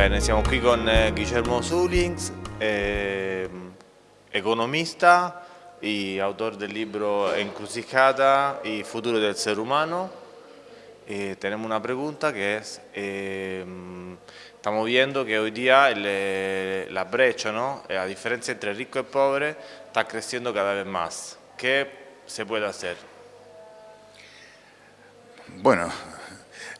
Bene, siamo qui con eh, Guillermo Zulings, eh, economista y autor del libro Encrucijada y futuro del ser humano. Eh, tenemos una pregunta que es, eh, estamos viendo que hoy día la brecha, ¿no? la diferencia entre rico y pobre está creciendo cada vez más. ¿Qué se puede hacer? Bueno,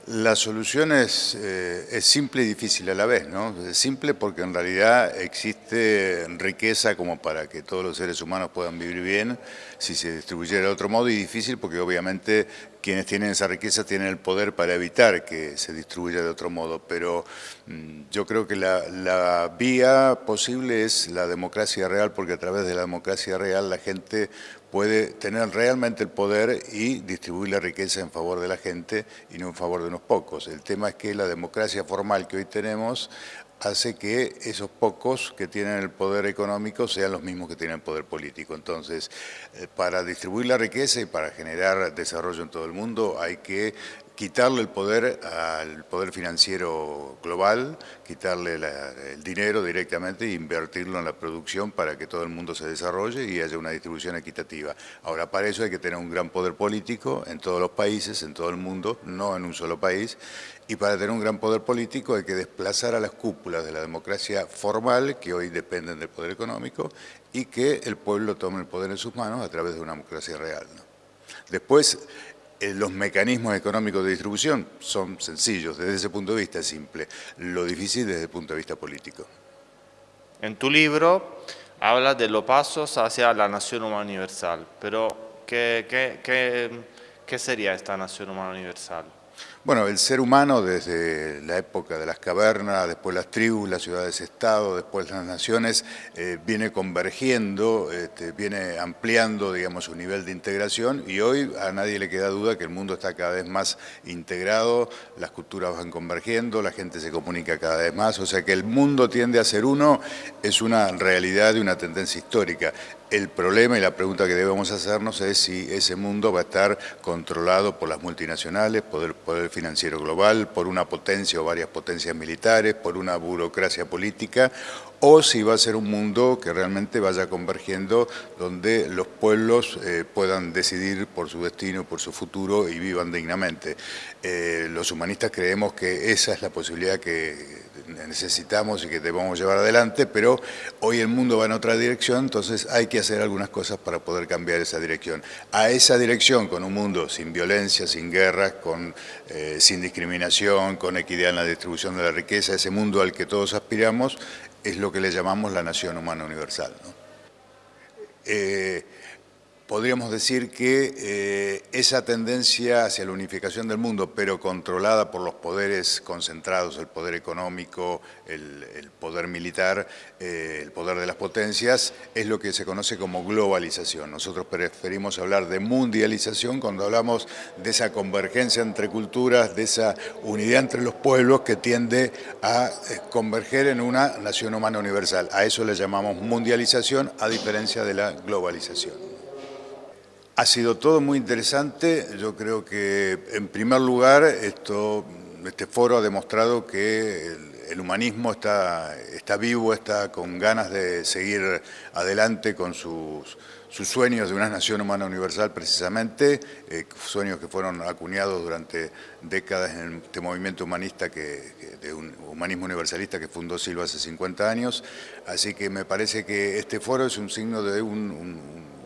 la solución es, eh, es, simple y difícil a la vez, ¿no? Es simple porque en realidad existe riqueza como para que todos los seres humanos puedan vivir bien si se distribuyera de otro modo y difícil porque obviamente quienes tienen esa riqueza tienen el poder para evitar que se distribuya de otro modo, pero mm, yo creo que la, la vía posible es la democracia real porque a través de la democracia real la gente puede tener realmente el poder y distribuir la riqueza en favor de la gente y no en favor de unos pocos. El tema es que la democracia formal que hoy tenemos hace que esos pocos que tienen el poder económico sean los mismos que tienen el poder político. Entonces, eh, para distribuir la riqueza y para generar desarrollo en todo el mundo hay que quitarle el poder al poder financiero global, quitarle el dinero directamente e invertirlo en la producción para que todo el mundo se desarrolle y haya una distribución equitativa. Ahora, para eso hay que tener un gran poder político en todos los países, en todo el mundo, no en un solo país, y para tener un gran poder político hay que desplazar a las cúpulas de la democracia formal, que hoy dependen del poder económico, y que el pueblo tome el poder en sus manos a través de una democracia real. Después, los mecanismos económicos de distribución son sencillos, desde ese punto de vista es simple, lo difícil desde el punto de vista político. En tu libro hablas de los pasos hacia la nación humana universal, pero ¿qué, qué, qué, qué sería esta nación humana universal? Bueno, el ser humano desde la época de las cavernas, después las tribus, las ciudades-estado, después las naciones, eh, viene convergiendo, este, viene ampliando, digamos, su nivel de integración y hoy a nadie le queda duda que el mundo está cada vez más integrado, las culturas van convergiendo, la gente se comunica cada vez más, o sea que el mundo tiende a ser uno, es una realidad y una tendencia histórica. El problema y la pregunta que debemos hacernos es si ese mundo va a estar controlado por las multinacionales, por el poder financiero global, por una potencia o varias potencias militares, por una burocracia política, o si va a ser un mundo que realmente vaya convergiendo donde los pueblos eh, puedan decidir por su destino, por su futuro y vivan dignamente. Eh, los humanistas creemos que esa es la posibilidad que necesitamos y que debemos llevar adelante, pero hoy el mundo va en otra dirección, entonces hay que hacer algunas cosas para poder cambiar esa dirección. A esa dirección, con un mundo sin violencia, sin guerra, con, eh, sin discriminación, con equidad en la distribución de la riqueza, ese mundo al que todos aspiramos, es lo que le llamamos la nación humana universal. Eh, podríamos decir que eh, esa tendencia hacia la unificación del mundo, pero controlada por los poderes concentrados, el poder económico, el, poder militar, eh, el poder de las potencias, es lo que se conoce como globalización. Nosotros preferimos hablar de mundialización cuando hablamos de esa convergencia entre culturas, de esa unidad entre los pueblos que tiende a eh, converger en una nación humana universal. A eso le llamamos mundialización, a diferencia de la globalización. Ha sido todo muy interesante. Yo creo que, en primer lugar, este foro ha demostrado que el, humanismo está, vivo, está con ganas de seguir adelante con sus, sueños de una nación humana universal precisamente, eh, sueños que fueron acuñados durante décadas en este movimiento humanista, que, de un humanismo universalista que fundó Silva hace 50 años. Así que me parece que este foro es un signo de un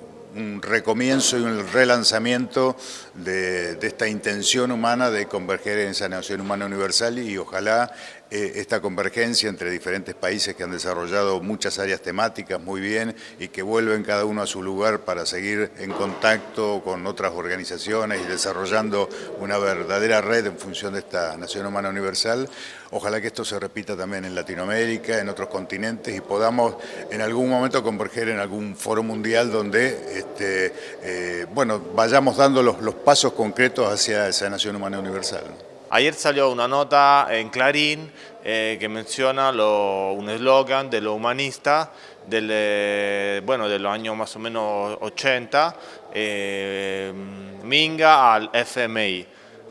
recomienzo y un relanzamiento de, esta intención humana de converger en esa nación humana universal y ojalá esta convergencia entre diferentes países que han desarrollado muchas áreas temáticas muy bien y que vuelven cada uno a su lugar para seguir en contacto con otras organizaciones y desarrollando una verdadera red en función de esta Nación Humana Universal. Ojalá que esto se repita también en Latinoamérica, en otros continentes y podamos en algún momento converger en algún foro mundial donde este, eh, bueno, vayamos dando los pasos concretos hacia esa Nación Humana Universal. Ayer salió una nota en Clarín eh, que menciona un eslogan de lo humanista del, eh, bueno, de los años más o menos 80, eh, Minga al FMI.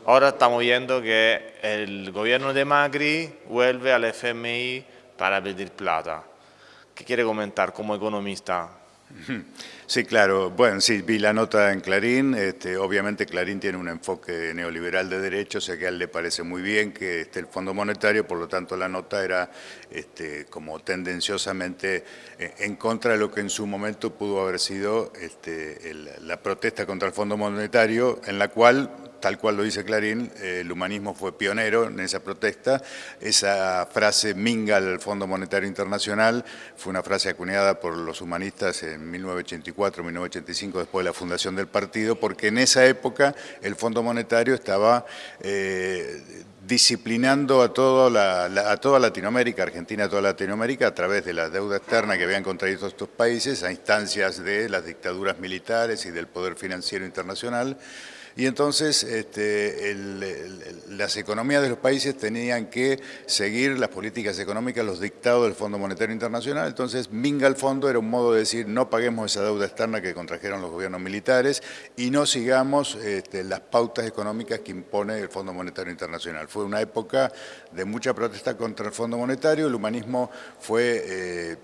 Ahora estamos viendo que el gobierno de Macri vuelve al FMI para pedir plata. ¿Qué quiere comentar como economista? Sí, claro. Bueno, sí, vi la nota en Clarín. Este, obviamente Clarín tiene un enfoque neoliberal de derechos, o sea que a él le parece muy bien que esté el Fondo Monetario, por lo tanto la nota era este, como tendenciosamente eh, en contra de lo que en su momento pudo haber sido este, la protesta contra el Fondo Monetario, en la cual tal cual lo dice Clarín, el humanismo fue pionero en esa protesta. Esa frase minga al Fondo Monetario Internacional fue una frase acuñada por los humanistas en 1984, 1985, después de la fundación del partido, porque en esa época el Fondo Monetario estaba eh, disciplinando a, a toda Latinoamérica, Argentina, a toda Latinoamérica, a través de la deuda externa que habían contraído estos países a instancias de las dictaduras militares y del poder financiero internacional, y entonces este, las economías de los países tenían que seguir las políticas económicas, los dictados del Fondo Monetario Internacional, entonces minga el fondo era un modo de decir no paguemos esa deuda externa que contrajeron los gobiernos militares y no sigamos este, las pautas económicas que impone el Fondo Monetario Internacional. Fue una época de mucha protesta contra el Fondo Monetario, el humanismo fue... Eh,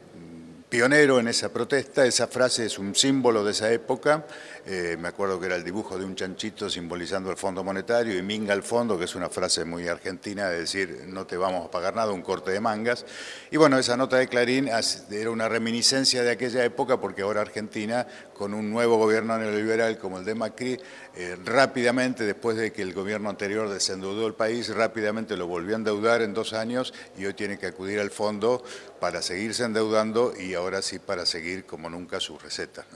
pionero en esa protesta, esa frase es un símbolo de esa época, eh, me acuerdo que era el dibujo de un chanchito simbolizando el Fondo Monetario y minga al fondo, que es una frase muy argentina de decir no te vamos a pagar nada, un corte de mangas. Y bueno, esa nota de Clarín era una reminiscencia de aquella época porque ahora Argentina, con un nuevo gobierno neoliberal como el de Macri, eh, rápidamente, después de que el gobierno anterior desendeudó el país, rápidamente lo volvió a endeudar en dos años y hoy tiene que acudir al fondo para seguirse endeudando y ahora sí para seguir como nunca sus recetas.